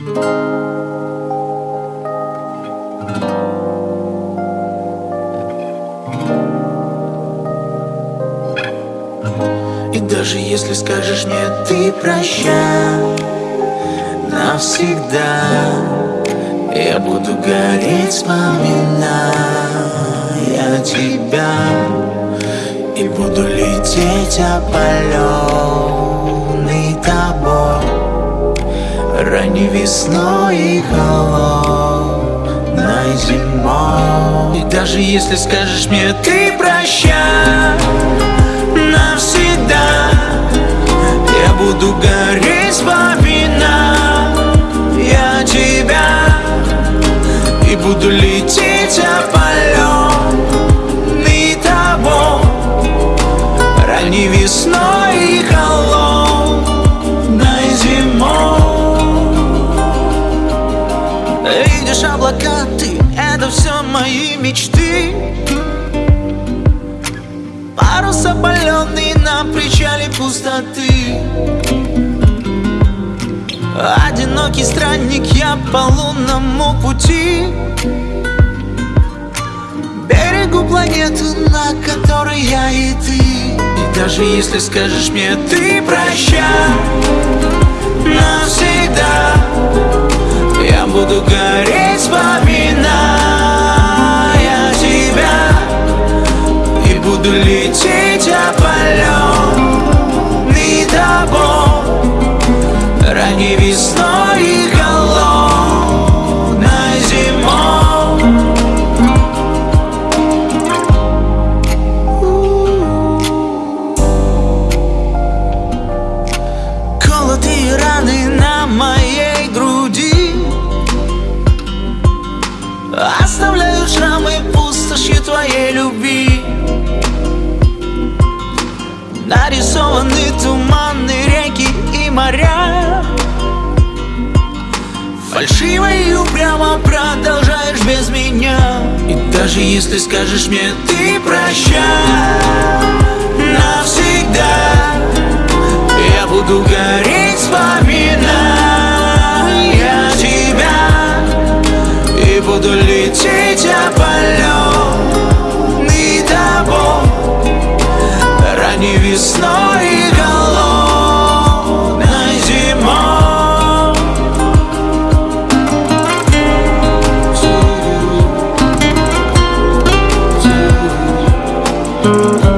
И даже если скажешь мне ты прощай Навсегда. Я буду гореть, вспоминая тебя И буду лететь опаленный Ранней весной и холодной зимой И даже если скажешь мне ты прощай навсегда Я буду гореть, вспоминая тебя И буду лететь опаленный мои мечты. Парус опаленный на причале пустоты. Одинокий странник я по лунному пути. Берегу планету, на которой я и ты. И даже если скажешь мне ты прощай Навсегда буду лететь опаленный тобой Ранней весной и холодной зимой. И раны на моей груди. Оставляю шрамы пустошью твоей любви моря. Фальшиво и упрямо продолжаешь без меня. И даже если скажешь мне ты прощай Навсегда Я буду гореть, вспоминая тебя. И буду лететь опаленный тобой. Ранней весной Mm-hmm.